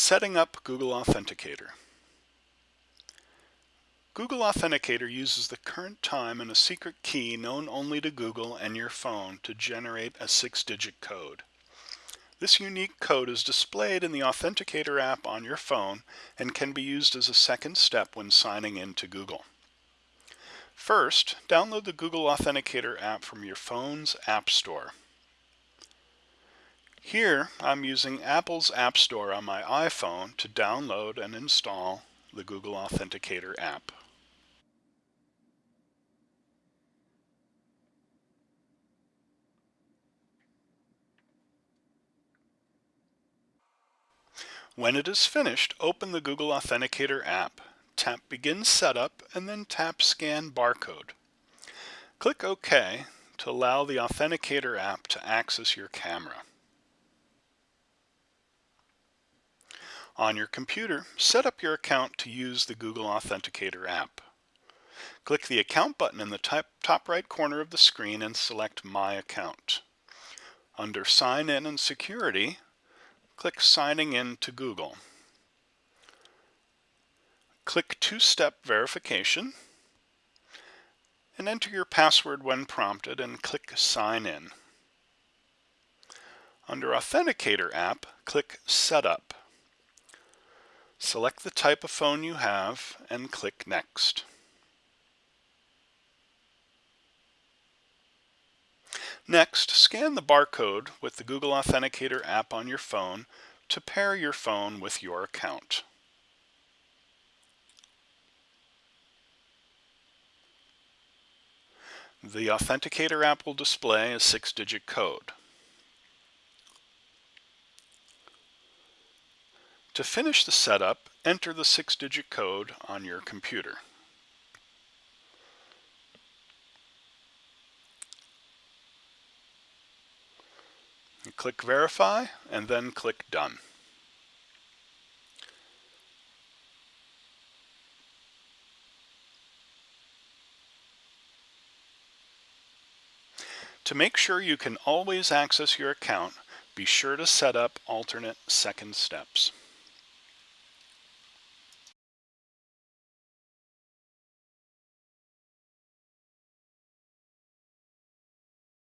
Setting up Google Authenticator. Google Authenticator uses the current time and a secret key known only to Google and your phone to generate a six-digit code. This unique code is displayed in the Authenticator app on your phone and can be used as a second step when signing in to Google. First, download the Google Authenticator app from your phone's App Store. Here, I'm using Apple's App Store on my iPhone to download and install the Google Authenticator app. When it is finished, open the Google Authenticator app, tap Begin Setup, and then tap Scan Barcode. Click OK to allow the Authenticator app to access your camera. On your computer, set up your account to use the Google Authenticator app. Click the Account button in the top right corner of the screen and select My Account. Under Sign In and Security, click Signing In to Google. Click Two-Step Verification and enter your password when prompted and click Sign In. Under Authenticator app, click Setup. Select the type of phone you have and click Next. Next, scan the barcode with the Google Authenticator app on your phone to pair your phone with your account. The Authenticator app will display a six-digit code. To finish the setup, enter the six-digit code on your computer. click Verify and then click Done. To make sure you can always access your account, be sure to set up alternate second steps.